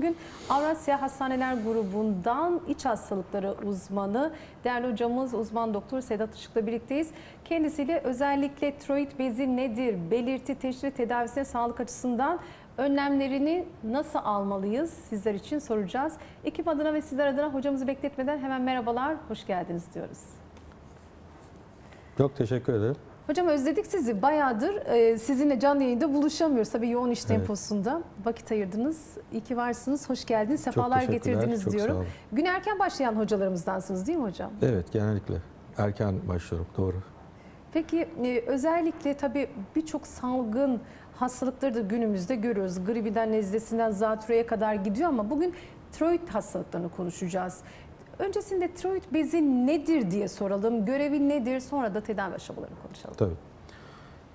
Bugün Avrasya Hastaneler Grubu'ndan iç hastalıkları uzmanı değerli hocamız uzman doktor Sedat Işık'la birlikteyiz. Kendisiyle özellikle tiroid bezi nedir, belirti, teşhis tedavisine sağlık açısından önlemlerini nasıl almalıyız sizler için soracağız. Ekip adına ve sizler adına hocamızı bekletmeden hemen merhabalar, hoş geldiniz diyoruz. Çok teşekkür ederim. Hocam özledik sizi. Bayağıdır e, sizinle canlı yayında buluşamıyoruz. Tabii yoğun iş Evet. temposunda vakit ayırdınız. İyi ki varsınız. Hoş geldiniz. Sefalar teşekkürler, getirdiniz çok diyorum. Gün erken başlayan hocalarımızdansınız değil mi hocam? Evet genellikle erken başlıyorum doğru. Peki e, özellikle tabii birçok salgın hastalıkları da günümüzde görüyoruz. Gribinden, nezlesinden, zatürreye kadar gidiyor ama bugün tiroid hastalıklarını konuşacağız. Öncesinde tiroid bezi nedir diye soralım. Görevi nedir? Sonra da tedavi aşamalarını konuşalım. Tabii.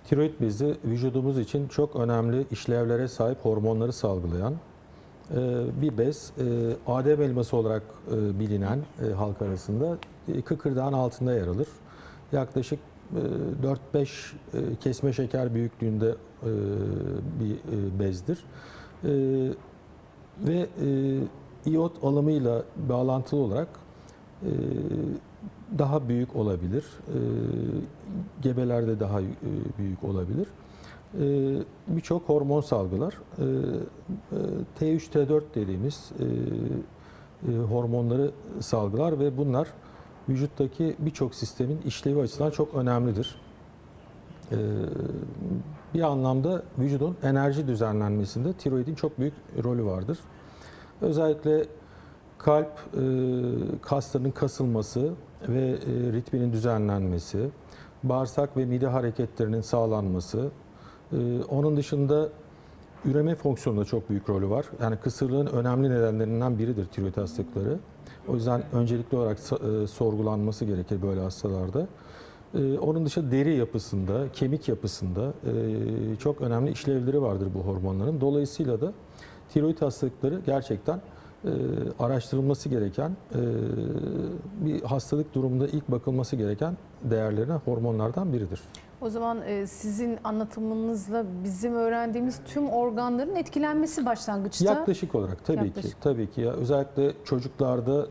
Tiroid bezi vücudumuz için çok önemli işlevlere sahip hormonları salgılayan e, bir bez. E, Adem elması olarak e, bilinen halk arasında kıkırdağın altında yer alır. Yaklaşık e, 4-5 e, kesme şeker büyüklüğünde bir bezdir. Ve iot alımıyla bağlantılı olarak e, daha büyük olabilir. E, gebelerde daha e, büyük olabilir. E, Birçok hormon salgılar. E, e, T3, T4 dediğimiz e, e, hormonları salgılar ve bunlar vücuttaki birçok sistemin işlevi açısından çok önemlidir. E, bir anlamda vücudun enerji düzenlenmesinde tiroidin çok büyük rolü vardır. Özellikle kalp e, kaslarının kasılması ve e, ritminin düzenlenmesi, bağırsak ve mide hareketlerinin sağlanması, e, onun dışında üreme fonksiyonunda çok büyük rolü var. Yani kısırlığın önemli nedenlerinden biridir tiroid hastalıkları. O yüzden öncelikli olarak e, sorgulanması gerekir böyle hastalarda. E, Onun dışında deri yapısında, kemik yapısında e, çok önemli işlevleri vardır bu hormonların. Dolayısıyla da tiroid hastalıkları gerçekten e, araştırılması gereken, e, bir hastalık durumunda ilk bakılması gereken değerlerine hormonlardan biridir. O zaman e, sizin anlatımınızla bizim öğrendiğimiz tüm organların etkilenmesi başlangıçta. Yaklaşık olarak tabii Yaklaşık. ki, tabii ki ya özellikle çocuklarda e,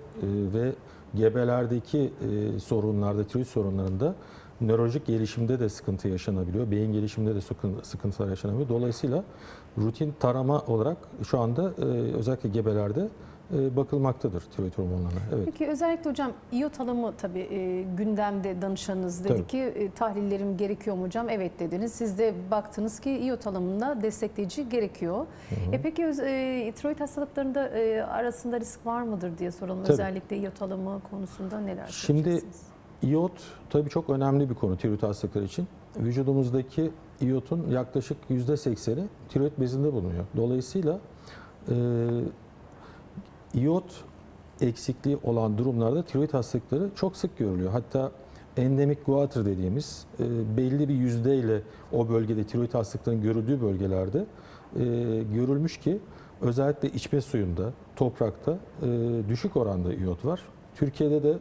ve gebelerdeki e, sorunlarda, tiroid sorunlarında nörolojik gelişimde de sıkıntı yaşanabiliyor. Beyin gelişiminde de sıkın- sıkıntılar yaşanabiliyor. Dolayısıyla rutin tarama olarak şu anda e, özellikle gebelerde e, bakılmaktadır tiroid hormonlarına. Evet. Peki özellikle hocam iot alımı tabii e, gündemde danışanınız dedi Tabii. ki e, tahlillerim gerekiyor mu hocam? Evet dediniz. Siz de baktınız ki iot alımında destekleyici gerekiyor. E peki e, tiroid hastalıklarında e, arasında risk var mıdır diye soralım. Tabii. Özellikle iot alımı konusunda neler Şimdi-? İyot tabii çok önemli bir konu tiroid hastalıkları için. Vücudumuzdaki iyotun yaklaşık %80'i tiroid bezinde bulunuyor. Dolayısıyla e, iyot eksikliği olan durumlarda tiroid hastalıkları çok sık görülüyor. Hatta endemik goiter dediğimiz e, belli bir yüzdeyle o bölgede tiroid hastalıklarının görüldüğü bölgelerde e, görülmüş ki özellikle içme suyunda, toprakta e, düşük oranda iyot var. Türkiye'de de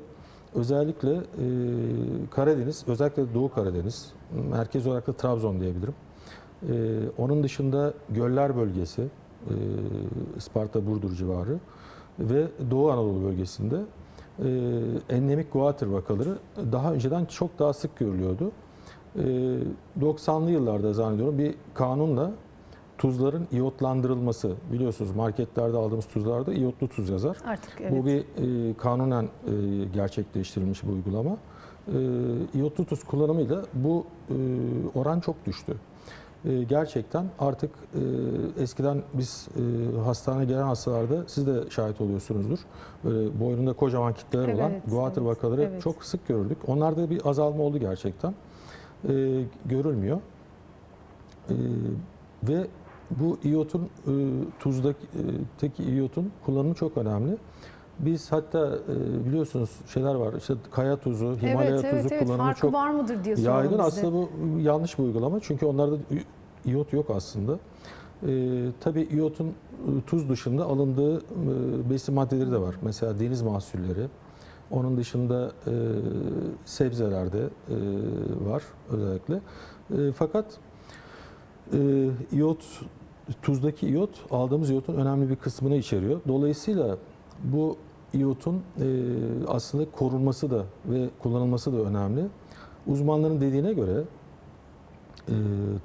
özellikle e, Karadeniz, özellikle Doğu Karadeniz, merkez olarak da Trabzon diyebilirim. E, onun dışında Göller bölgesi, e, Isparta, Burdur civarı ve Doğu Anadolu bölgesinde e, endemik goiter vakaları daha önceden çok daha sık görülüyordu. E, 90'lı yıllarda zannediyorum bir kanunla tuzların iyotlandırılması biliyorsunuz marketlerde aldığımız tuzlarda iyotlu tuz yazar. Artık evet. Bu bir e, kanunen e, gerçekleştirilmiş bir uygulama. E, iyotlu tuz kullanımıyla bu e, oran çok düştü. E, gerçekten artık e, eskiden biz e, hastaneye gelen hastalarda siz de şahit oluyorsunuzdur. Böyle boynunda kocaman kitleler Evet, olan goiter evet, vakaları evet. çok sık görürdük. Onlarda bir azalma oldu gerçekten. E, görülmüyor. E, ve bu iyotun e, tuzdaki e, tek iyotun kullanımı çok önemli. Biz hatta e, biliyorsunuz şeyler var işte kaya tuzu, Himalaya evet, tuzu evet, kullanımı Farkı çok var mıdır diye yaygın. bize. Aslında bu yanlış bir uygulama çünkü onlarda iyot yok aslında. E, tabii iyotun e, tuz dışında alındığı e, besin maddeleri de var. Mesela deniz mahsulleri, onun dışında e, sebzelerde e, var özellikle. E, fakat e, iyot tuzdaki iyot aldığımız iyotun önemli bir kısmını içeriyor. Dolayısıyla bu iyotun e, aslında korunması da ve kullanılması da önemli. Uzmanların dediğine göre e,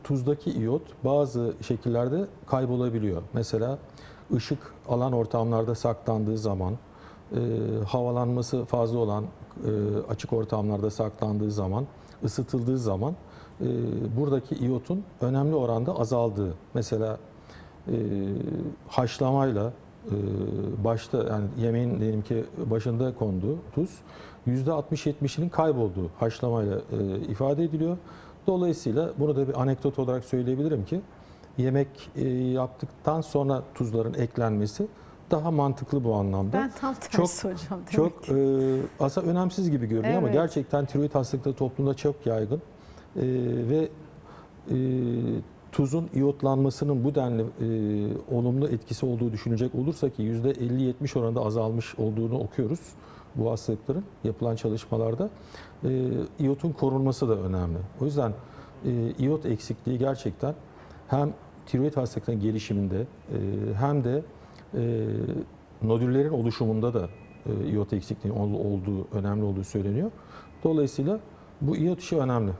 tuzdaki iyot bazı şekillerde kaybolabiliyor. Mesela ışık alan ortamlarda saklandığı zaman, e, havalanması fazla olan e, açık ortamlarda saklandığı zaman, ısıtıldığı zaman e, buradaki iyotun önemli oranda azaldığı. Mesela e, haşlamayla e, başta yani yemeğin diyelim ki başında konduğu tuz %60-70'inin kaybolduğu haşlamayla e, ifade ediliyor. Dolayısıyla bunu da bir anekdot olarak söyleyebilirim ki yemek e, yaptıktan sonra tuzların eklenmesi daha mantıklı bu anlamda. Ben tam tersi Çok- hocam. demek Çok e, aslında önemsiz gibi görünüyor ama Evet. gerçekten tiroid hastalıkları toplumda çok yaygın. E, ve e, tuzun iyotlanmasının bu denli e, olumlu etkisi olduğu düşünecek olursa ki %50-70 oranında azalmış olduğunu okuyoruz bu hastalıkların yapılan çalışmalarda. E, iyotun korunması da önemli. O yüzden e, iyot eksikliği gerçekten hem tiroid hastalıklarının gelişiminde e, hem de e, nodüllerin oluşumunda da e, iyot eksikliği ol- olduğu önemli olduğu söyleniyor. Dolayısıyla bu iyot işi önemli.